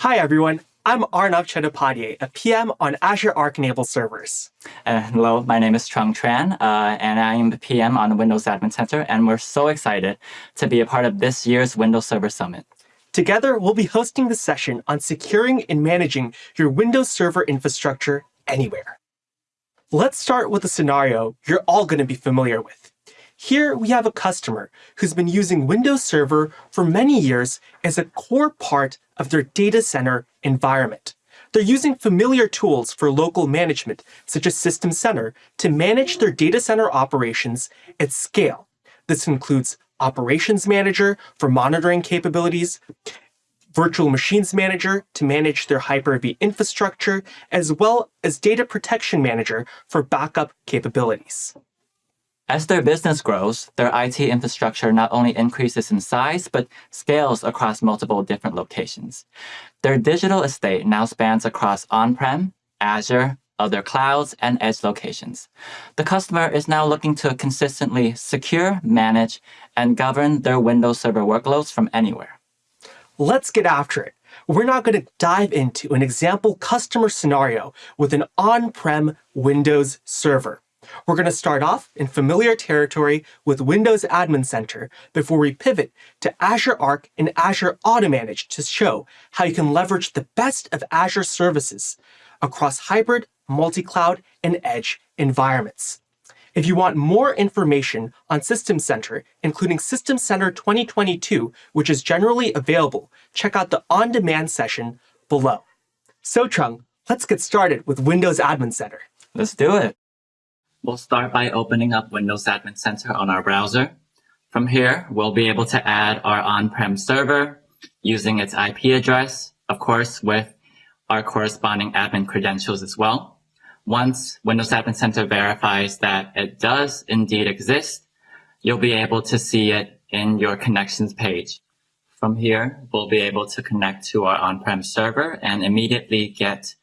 Hi, everyone. I'm Arnav Chattopadhyay, a PM on Azure Arc enabled servers. Uh, hello, my name is Trung Tran, uh, and I am the PM on the Windows Admin Center, and we're so excited to be a part of this year's Windows Server Summit. Together, we'll be hosting the session on securing and managing your Windows Server infrastructure anywhere. Let's start with a scenario you're all going to be familiar with. Here we have a customer who's been using Windows Server for many years as a core part of their data center environment. They're using familiar tools for local management, such as System Center, to manage their data center operations at scale. This includes Operations Manager for monitoring capabilities, Virtual Machines Manager to manage their Hyper-V infrastructure, as well as Data Protection Manager for backup capabilities. As their business grows, their IT infrastructure not only increases in size, but scales across multiple different locations. Their digital estate now spans across on-prem, Azure, other clouds, and edge locations. The customer is now looking to consistently secure, manage, and govern their Windows Server workloads from anywhere. Let's get after it. We're now going to dive into an example customer scenario with an on-prem Windows server. We're going to start off in familiar territory with Windows Admin Center before we pivot to Azure Arc and Azure AutoManage to show how you can leverage the best of Azure services across hybrid, multi-cloud, and edge environments. If you want more information on System Center, including System Center 2022, which is generally available, check out the on-demand session below. So Trung, let's get started with Windows Admin Center. Let's do it. We'll start by opening up Windows Admin Center on our browser. From here, we'll be able to add our on-prem server using its IP address, of course, with our corresponding admin credentials as well. Once Windows Admin Center verifies that it does indeed exist, you'll be able to see it in your connections page. From here, we'll be able to connect to our on-prem server and immediately get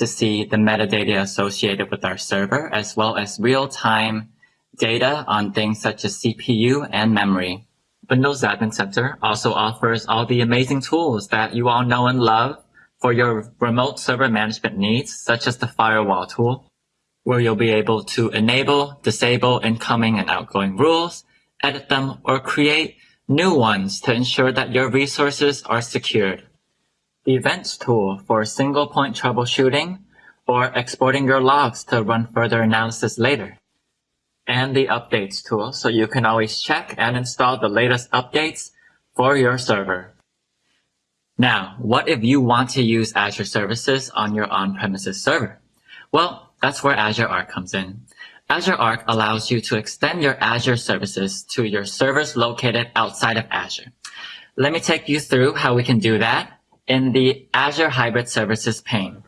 to see the metadata associated with our server, as well as real-time data on things such as CPU and memory. Windows Admin Center also offers all the amazing tools that you all know and love for your remote server management needs, such as the firewall tool, where you'll be able to enable, disable incoming and outgoing rules, edit them, or create new ones to ensure that your resources are secured Events tool for single point troubleshooting or exporting your logs to run further analysis later. And the Updates tool so you can always check and install the latest updates for your server. Now, what if you want to use Azure services on your on-premises server? Well, that's where Azure Arc comes in. Azure Arc allows you to extend your Azure services to your servers located outside of Azure. Let me take you through how we can do that in the Azure Hybrid Services pane.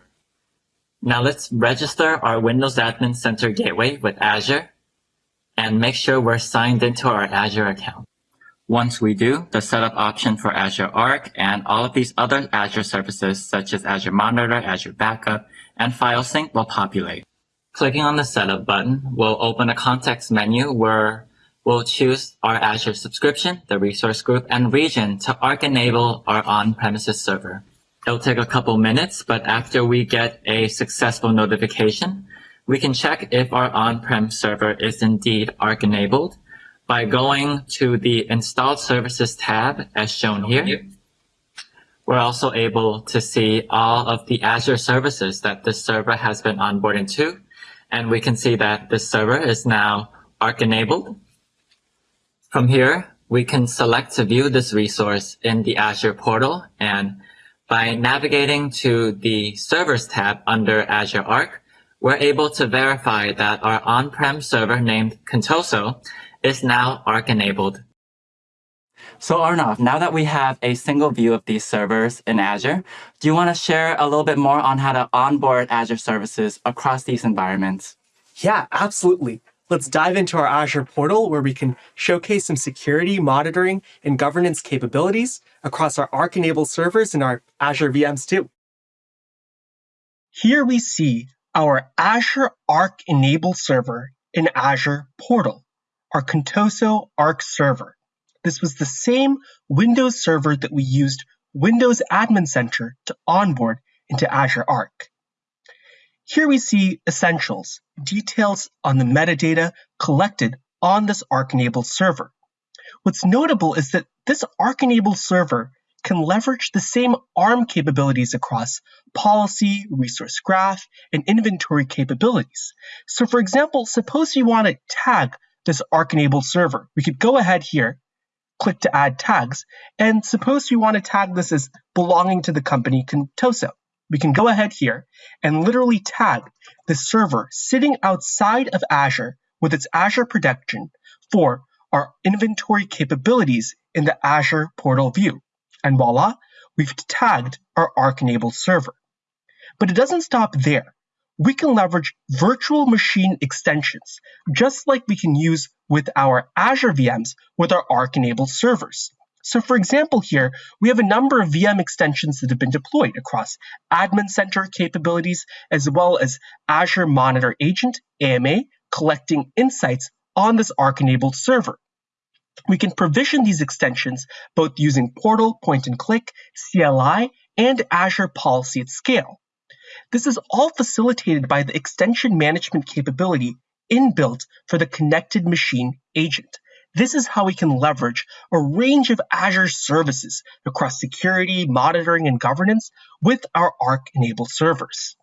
Now let's register our Windows Admin Center gateway with Azure and make sure we're signed into our Azure account. Once we do, the setup option for Azure Arc and all of these other Azure services such as Azure Monitor, Azure Backup, and File Sync will populate. Clicking on the Setup button will open a context menu where We'll choose our Azure subscription, the resource group, and region to Arc enable our on-premises server. It'll take a couple minutes, but after we get a successful notification, we can check if our on-prem server is indeed Arc enabled by going to the installed services tab as shown here. We're also able to see all of the Azure services that this server has been onboarded to. And we can see that this server is now Arc enabled. From here, we can select to view this resource in the Azure portal and by navigating to the Servers tab under Azure Arc, we're able to verify that our on-prem server named Contoso is now Arc enabled. So Arnav, now that we have a single view of these servers in Azure, do you want to share a little bit more on how to onboard Azure services across these environments? Yeah, absolutely. Let's dive into our Azure portal where we can showcase some security, monitoring, and governance capabilities across our Arc-enabled servers and our Azure VMs too. Here we see our Azure Arc-enabled server in Azure portal, our Contoso Arc server. This was the same Windows server that we used Windows Admin Center to onboard into Azure Arc. Here we see essentials, details on the metadata collected on this Arc-enabled server. What's notable is that this Arc-enabled server can leverage the same ARM capabilities across policy, resource graph, and inventory capabilities. So for example, suppose you want to tag this Arc-enabled server. We could go ahead here, click to add tags, and suppose you want to tag this as belonging to the company Contoso. We can go ahead here and literally tag the server sitting outside of Azure with its Azure protection for our inventory capabilities in the Azure portal view. And voila, we've tagged our Arc-enabled server. But it doesn't stop there. We can leverage virtual machine extensions, just like we can use with our Azure VMs with our Arc-enabled servers. So for example here, we have a number of VM extensions that have been deployed across Admin Center capabilities, as well as Azure Monitor Agent, AMA, collecting insights on this Arc-enabled server. We can provision these extensions both using Portal, Point and Click, CLI, and Azure Policy at Scale. This is all facilitated by the extension management capability inbuilt for the connected machine agent. This is how we can leverage a range of Azure services across security, monitoring, and governance with our Arc-enabled servers.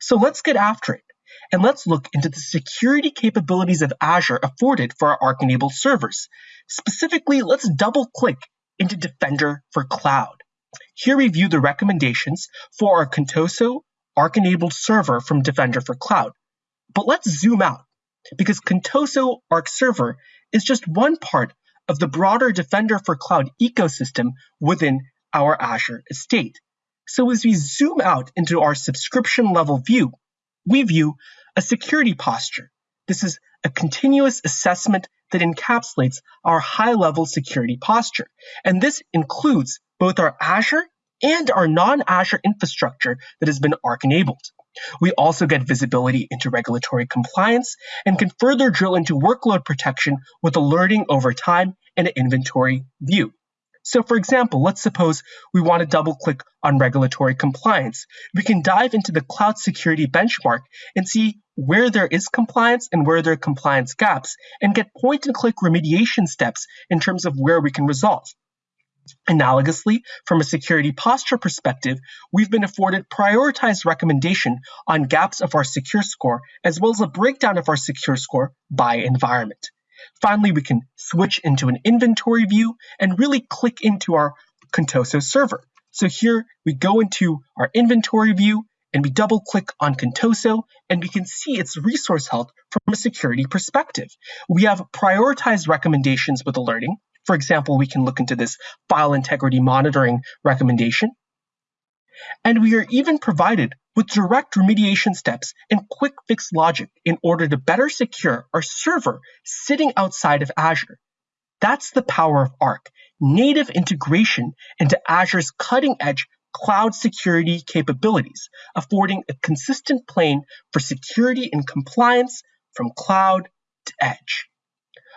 So let's get after it and let's look into the security capabilities of Azure afforded for our Arc-enabled servers. Specifically, let's double click into Defender for Cloud. Here we view the recommendations for our Contoso Arc-enabled server from Defender for Cloud. But let's zoom out because Contoso Arc Server is just one part of the broader Defender for Cloud ecosystem within our Azure estate. So as we zoom out into our subscription level view, we view a security posture. This is a continuous assessment that encapsulates our high-level security posture. And this includes both our Azure and our non-Azure infrastructure that has been Arc-enabled. We also get visibility into regulatory compliance and can further drill into workload protection with alerting over time and an inventory view. So for example, let's suppose we want to double click on regulatory compliance. We can dive into the cloud security benchmark and see where there is compliance and where there are compliance gaps and get point and click remediation steps in terms of where we can resolve. Analogously, from a security posture perspective, we've been afforded prioritized recommendation on gaps of our secure score, as well as a breakdown of our secure score by environment. Finally, we can switch into an inventory view and really click into our Contoso server. So here we go into our inventory view and we double click on Contoso and we can see its resource health from a security perspective. We have prioritized recommendations with alerting. For example, we can look into this file integrity monitoring recommendation. And we are even provided with direct remediation steps and quick fix logic in order to better secure our server sitting outside of Azure. That's the power of Arc, native integration into Azure's cutting edge cloud security capabilities, affording a consistent plane for security and compliance from cloud to edge.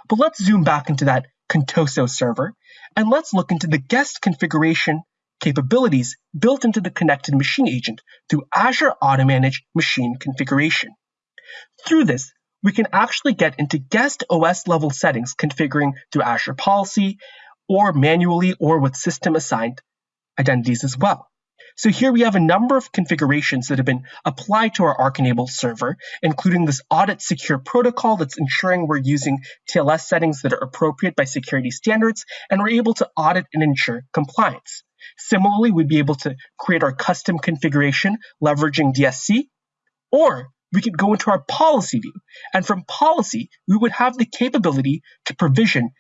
But let's zoom back into that Contoso server and let's look into the guest configuration capabilities built into the connected machine agent through Azure Auto-Manage Machine Configuration. Through this, we can actually get into guest OS level settings configuring through Azure Policy or manually or with system assigned identities as well. So here we have a number of configurations that have been applied to our Arc-enabled server, including this audit secure protocol that's ensuring we're using TLS settings that are appropriate by security standards, and we're able to audit and ensure compliance. Similarly, we'd be able to create our custom configuration leveraging DSC, or we could go into our policy view. And from policy, we would have the capability to provision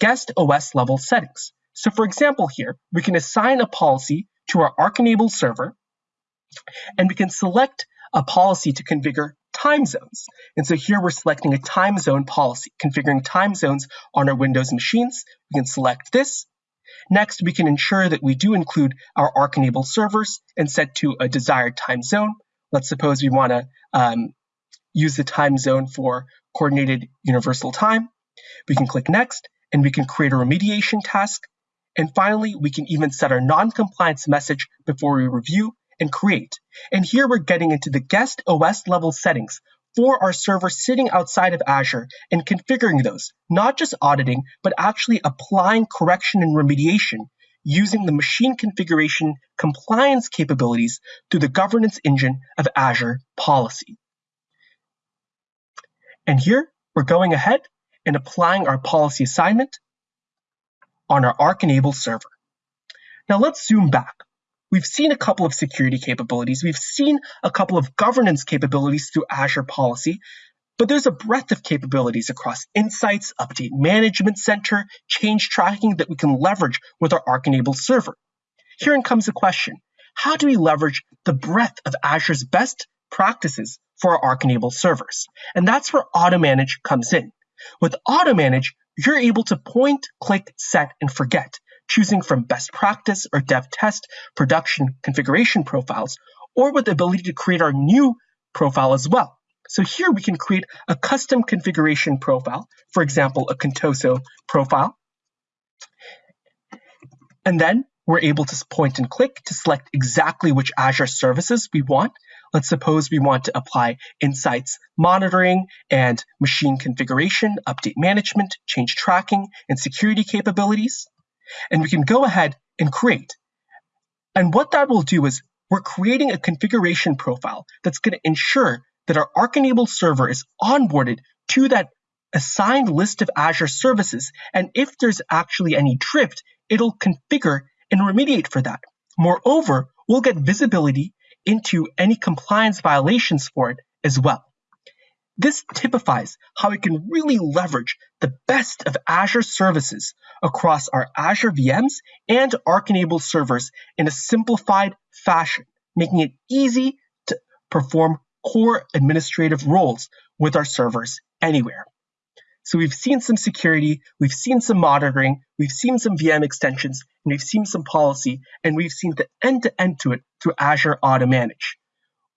guest OS level settings. So for example here, we can assign a policy to our Arc-enabled server, and we can select a policy to configure time zones. And so here we're selecting a time zone policy, configuring time zones on our Windows machines. We can select this, Next, we can ensure that we do include our Arc-enabled servers and set to a desired time zone. Let's suppose we want to um, use the time zone for coordinated universal time. We can click next and we can create a remediation task And finally, we can even set our non-compliance message before we review and create. And here we're getting into the guest OS level settings for our server sitting outside of Azure and configuring those, not just auditing, but actually applying correction and remediation using the machine configuration compliance capabilities through the governance engine of Azure Policy. And here we're going ahead and applying our policy assignment on our Arc-enabled server. Now let's zoom back. We've seen a couple of security capabilities. We've seen a couple of governance capabilities through Azure Policy, but there's a breadth of capabilities across Insights, Update Management Center, change tracking that we can leverage with our Arc-enabled server. Herein comes the question. How do we leverage the breadth of Azure's best practices for our Arc-enabled servers? And that's where AutoManage comes in. With AutoManage, you're able to point, click, set, and forget choosing from best practice or dev test production configuration profiles, or with the ability to create our new profile as well. So here we can create a custom configuration profile, for example, a Contoso profile. And then we're able to point and click to select exactly which Azure services we want. Let's suppose we want to apply insights monitoring and machine configuration, update management, change tracking, and security capabilities and we can go ahead and create. And what that will do is we're creating a configuration profile that's going to ensure that our Arc-enabled server is onboarded to that assigned list of Azure services. And if there's actually any drift, it'll configure and remediate for that. Moreover, we'll get visibility into any compliance violations for it as well. This typifies how we can really leverage the best of Azure services across our Azure VMs and Arc-enabled servers in a simplified fashion, making it easy to perform core administrative roles with our servers anywhere. So we've seen some security, we've seen some monitoring, we've seen some VM extensions, and we've seen some policy, and we've seen the end-to-end -to, it through Azure AutoManage.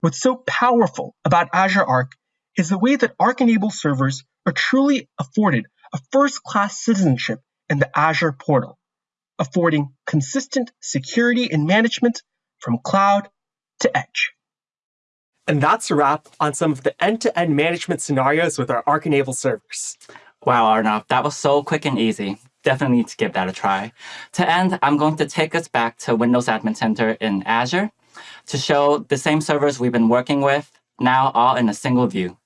What's so powerful about Azure Arc is the way that Arc-enabled servers are truly afforded a first-class citizenship in the Azure portal, affording consistent security and management from cloud to edge. And that's a wrap on some of the end-to-end -end management scenarios with our Arc-enabled servers. Wow, Arnav, that was so quick and easy. Definitely need to give that a try. To end, I'm going to take us back to Windows Admin Center in Azure to show the same servers we've been working with, now all in a single view.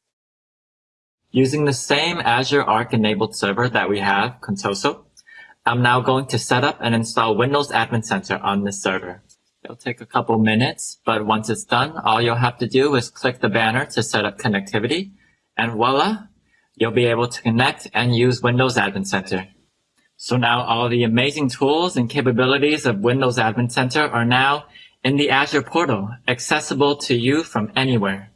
Using the same Azure Arc enabled server that we have, Contoso, I'm now going to set up and install Windows Admin Center on this server. It'll take a couple minutes, but once it's done, all you'll have to do is click the banner to set up connectivity, and voila, you'll be able to connect and use Windows Admin Center. So now all the amazing tools and capabilities of Windows Admin Center are now in the Azure portal, accessible to you from anywhere.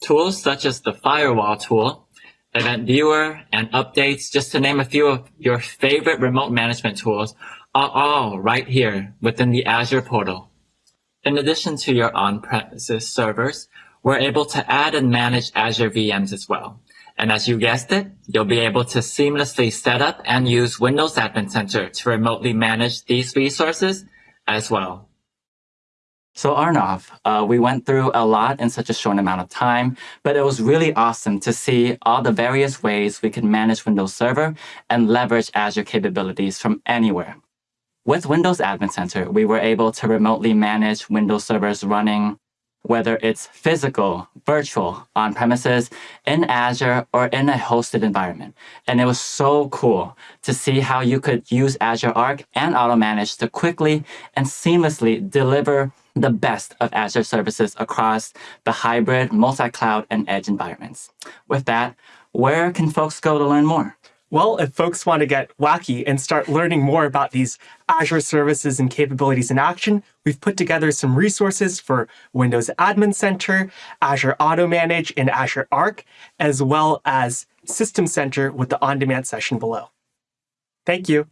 Tools such as the Firewall tool Event Viewer, and Updates, just to name a few of your favorite remote management tools, are all right here within the Azure portal. In addition to your on-premises servers, we're able to add and manage Azure VMs as well. And as you guessed it, you'll be able to seamlessly set up and use Windows Admin Center to remotely manage these resources as well. So Arnav, uh, we went through a lot in such a short amount of time, but it was really awesome to see all the various ways we can manage Windows Server and leverage Azure capabilities from anywhere. With Windows Admin Center, we were able to remotely manage Windows servers running whether it's physical, virtual, on premises, in Azure, or in a hosted environment. And it was so cool to see how you could use Azure Arc and AutoManage to quickly and seamlessly deliver the best of Azure services across the hybrid, multi-cloud, and edge environments. With that, where can folks go to learn more? Well, if folks want to get wacky and start learning more about these Azure services and capabilities in action, we've put together some resources for Windows Admin Center, Azure AutoManage, and Azure Arc, as well as System Center with the on-demand session below. Thank you.